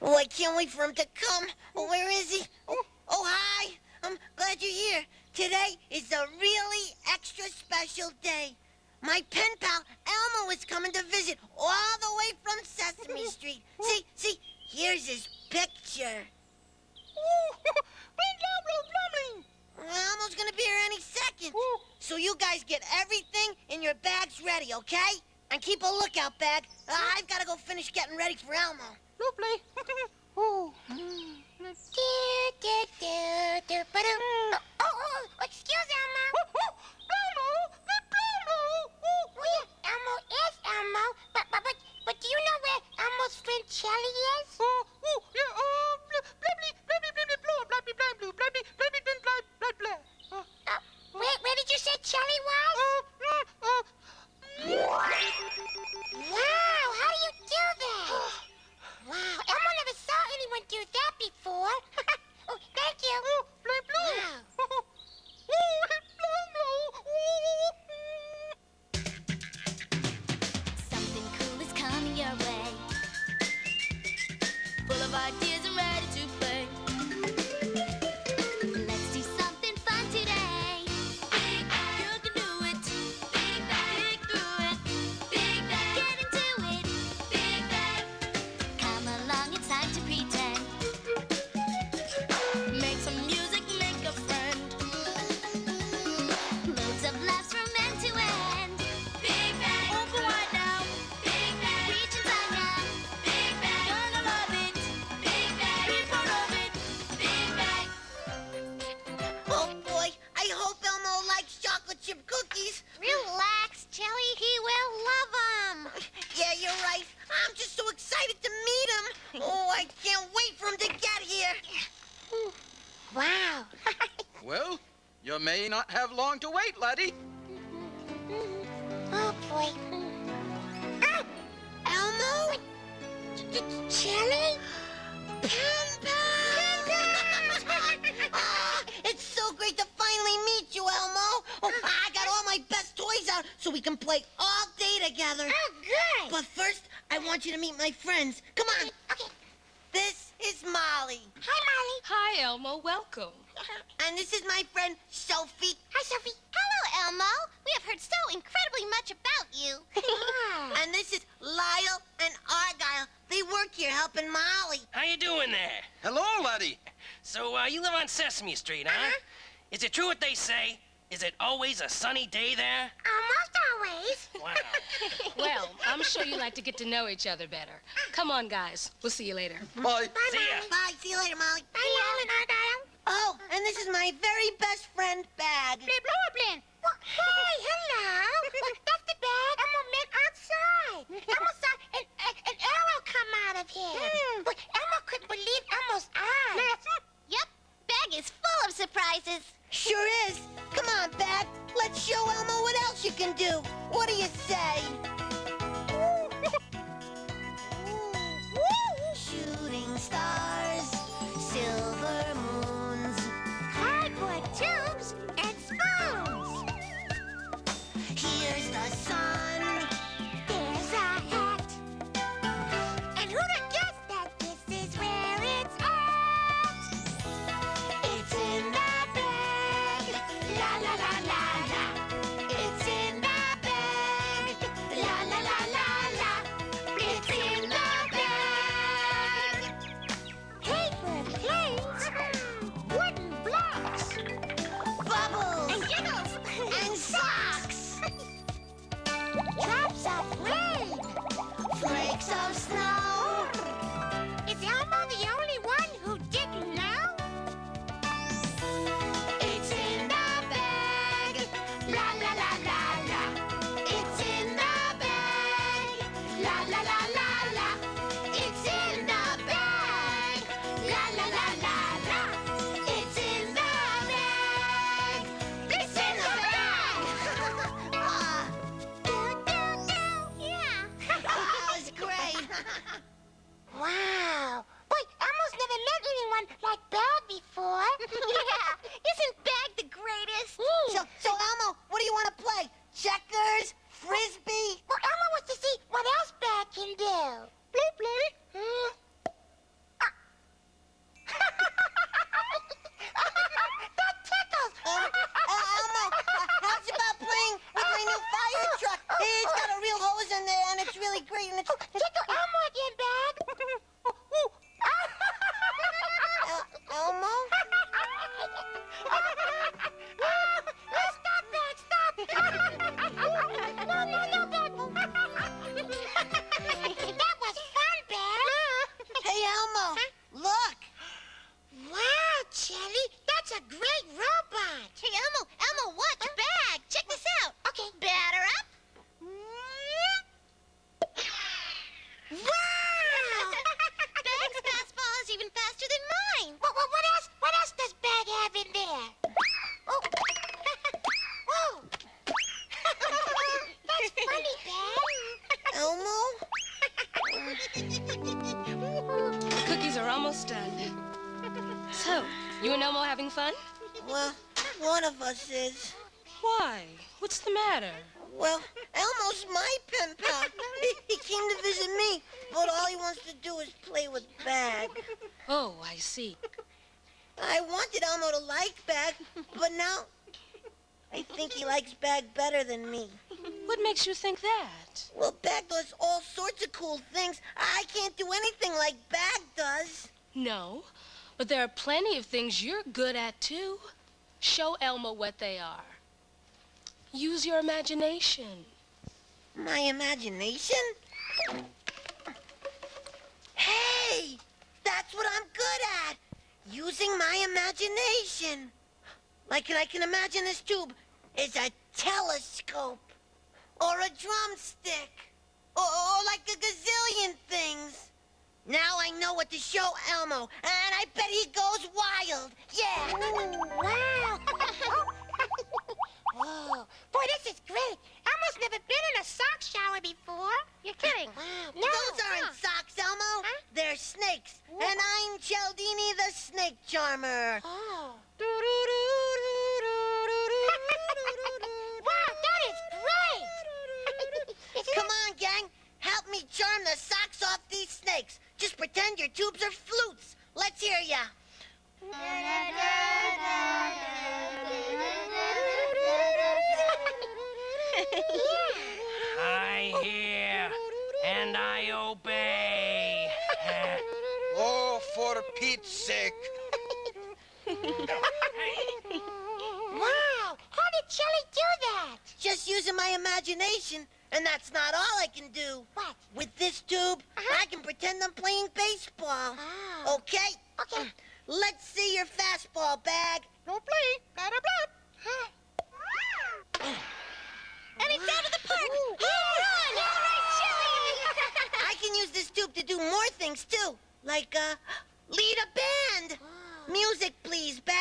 Oh, I can't wait for him to come. Oh, where is he? Oh, oh, hi. I'm glad you're here. Today is a really extra special day. My pen pal Elmo is coming to visit all the way from Sesame Street. See, see, here's his picture. Elmo's gonna be here any second. So you guys get everything in your bags ready, okay? And keep a lookout, bag. Uh, I've gotta go finish getting ready for Elmo. Lovely. oh. Do, do, do, do, ba-dum. Hmm. Oh, oh, oh, excuse Elmo. Well, you may not have long to wait, laddie. oh, boy. Ah, Elmo? Jelly? Pen pal! Ah, it's so great to finally meet you, Elmo. Oh, I got all my best toys out so we can play all day together. Oh, good. But first, I want you to meet my friends. Come on. Okay. This is Molly. Hi, Molly. Hi, Elmo. Welcome. And this is my friend Sophie. Hi, Sophie. Hello, Elmo. We have heard so incredibly much about you. And this is Lyle and Argyle. They work here helping Molly. How you doing there? Hello, laddie. So, uh, you live on Sesame Street, huh? Is it true what they say? Is it always a sunny day there? Almost always. Wow. Well, I'm sure you like to get to know each other better. Come on, guys. We'll see you later. Bye. Bye, See ya. Molly. Bye. See you later, Molly. Bye, Lyle and Argyle. Oh, and this is my very best friend, Bag. Blip, blip, blip. Well, hey, hello. That's the bag Elmo met outside. Elmo saw an, an, an arrow come out of him. Hmm. But Elmo couldn't believe Elmo's eyes. yep, Bag is full of surprises. Sure is. Come on, Bag. Let's show Elmo what else you can do. What do you say? Anyone like Bag before. yeah. Isn't Bag the greatest? Hmm. So, so Elmo, what do you want to play? Checkers? Frisbee? Well, Elmo wants to see what else Bag can do. You and Elmo having fun? Well, one of us is. Why? What's the matter? Well, Elmo's my pen pal. He, he came to visit me, but all he wants to do is play with Bag. Oh, I see. I wanted Elmo to like Bag, but now I think he likes Bag better than me. What makes you think that? Well, Bag does all sorts of cool things. I can't do anything like Bag does. No, but there are plenty of things you're good at, too. Show Elmo what they are. Use your imagination. My imagination? Hey! That's what I'm good at! Using my imagination. Like I can imagine this tube is a telescope. Or a drumstick. Or, or like a gazillion things. Now I know what to show Elmo, and I bet he goes wild. Yeah! wow. Whoa. Boy, this is great. Elmo's never been in a sock shower before. You're kidding. Wow. No. Those aren't huh. socks, Elmo. Huh? They're snakes. And I'm Cialdini the snake charmer. Oh. Charm the socks off these snakes. Just pretend your tubes are flutes. Let's hear ya. I hear and I obey. Oh, for Pete's sake. my imagination, and that's not all I can do. What? With this tube, Uh-huh. I can pretend I'm playing baseball. Oh. Okay? Okay. Let's see your fastball bag. No play. Blah, blah, blah. And it's out of the park! Home run! All right, I can use this tube to do more things too, like uh, lead a band. Music, please, bag.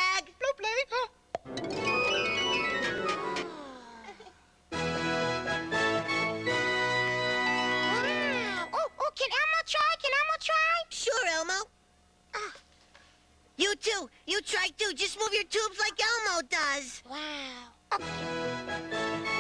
You too. You try too. Just move your tubes like Elmo does. Wow. Okay.